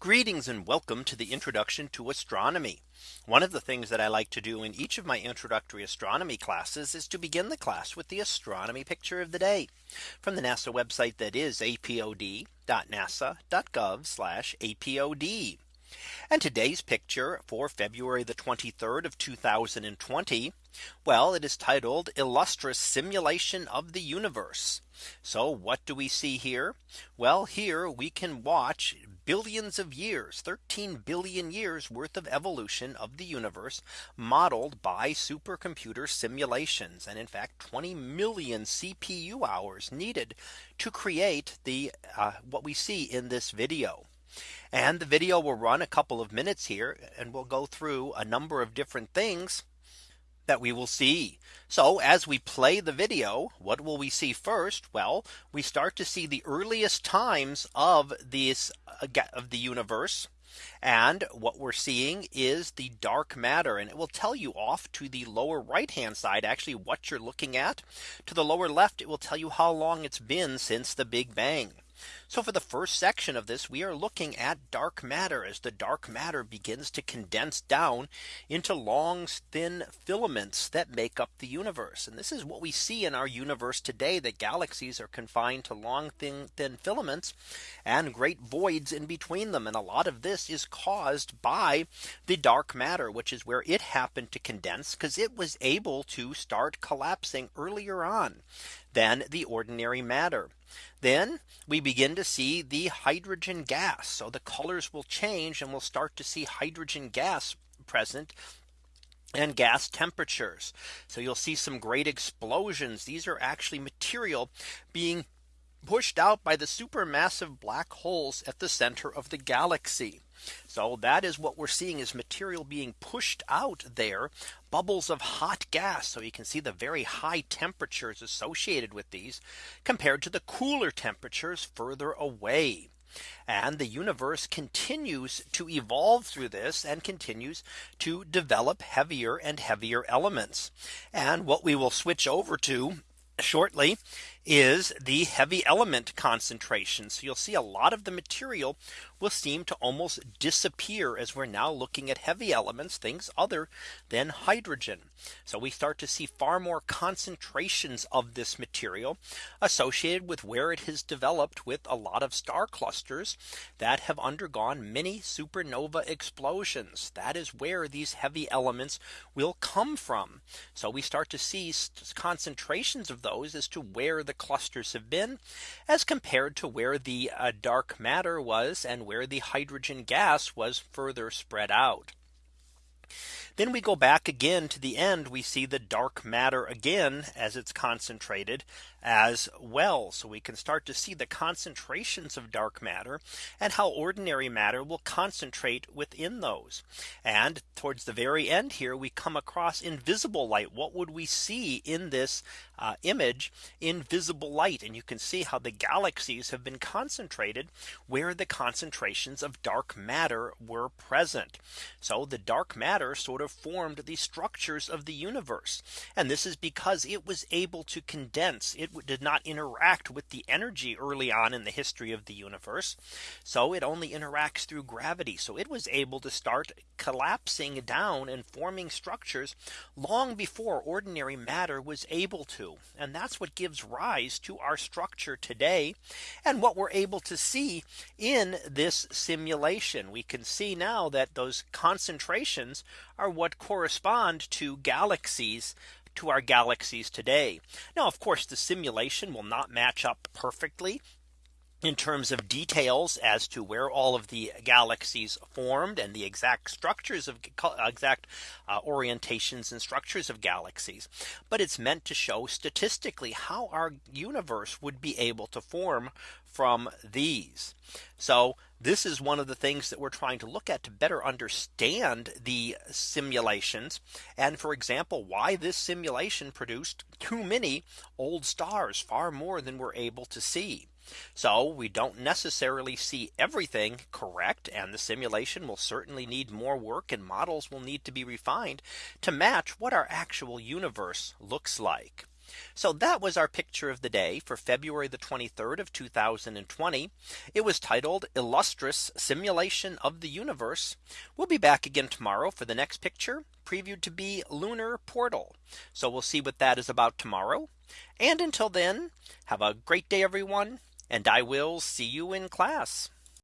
Greetings and welcome to the introduction to astronomy. One of the things that I like to do in each of my introductory astronomy classes is to begin the class with the astronomy picture of the day from the NASA website that is apod.nasa.gov apod. And today's picture for February the 23rd of 2020. Well, it is titled Illustris simulation of the universe. So what do we see here? Well, here we can watch billions of years 13 billion years worth of evolution of the universe modeled by supercomputer simulations and in fact 20 million CPU hours needed to create the uh, what we see in this video. And the video will run a couple of minutes here and we'll go through a number of different things that we will see. So as we play the video, what will we see first? Well, we start to see the earliest times of this uh, of the universe. And what we're seeing is the dark matter and it will tell you off to the lower right hand side actually what you're looking at to the lower left. It will tell you how long it's been since the Big Bang. So for the first section of this, we are looking at dark matter as the dark matter begins to condense down into long thin filaments that make up the universe. And this is what we see in our universe today that galaxies are confined to long thin thin filaments and great voids in between them. And a lot of this is caused by the dark matter, which is where it happened to condense because it was able to start collapsing earlier on than the ordinary matter. Then we begin to see the hydrogen gas. So the colors will change and we'll start to see hydrogen gas present and gas temperatures. So you'll see some great explosions. These are actually material being pushed out by the supermassive black holes at the center of the galaxy. So that is what we're seeing is material being pushed out there bubbles of hot gas. So you can see the very high temperatures associated with these compared to the cooler temperatures further away. And the universe continues to evolve through this and continues to develop heavier and heavier elements. And what we will switch over to shortly is the heavy element concentration. So you'll see a lot of the material will seem to almost disappear as we're now looking at heavy elements, things other than hydrogen. So we start to see far more concentrations of this material associated with where it has developed with a lot of star clusters that have undergone many supernova explosions. That is where these heavy elements will come from. So we start to see concentrations of those as to where the clusters have been as compared to where the uh, dark matter was and where the hydrogen gas was further spread out. Then we go back again to the end. We see the dark matter again as it's concentrated as well. So we can start to see the concentrations of dark matter and how ordinary matter will concentrate within those. And towards the very end here, we come across invisible light. What would we see in this uh, image invisible light? And you can see how the galaxies have been concentrated where the concentrations of dark matter were present. So the dark matter sort of formed the structures of the universe. And this is because it was able to condense it did not interact with the energy early on in the history of the universe. So it only interacts through gravity. So it was able to start collapsing down and forming structures long before ordinary matter was able to. And that's what gives rise to our structure today and what we're able to see in this simulation. We can see now that those concentrations are what correspond to galaxies to our galaxies today. Now, of course, the simulation will not match up perfectly in terms of details as to where all of the galaxies formed and the exact structures of exact uh, orientations and structures of galaxies. But it's meant to show statistically how our universe would be able to form from these. So this is one of the things that we're trying to look at to better understand the simulations. And for example, why this simulation produced too many old stars far more than we're able to see. So we don't necessarily see everything correct. And the simulation will certainly need more work and models will need to be refined to match what our actual universe looks like. So that was our picture of the day for February the 23rd of 2020. It was titled Illustris Simulation of the Universe. We'll be back again tomorrow for the next picture previewed to be lunar portal. So we'll see what that is about tomorrow. And until then, have a great day, everyone. And I will see you in class.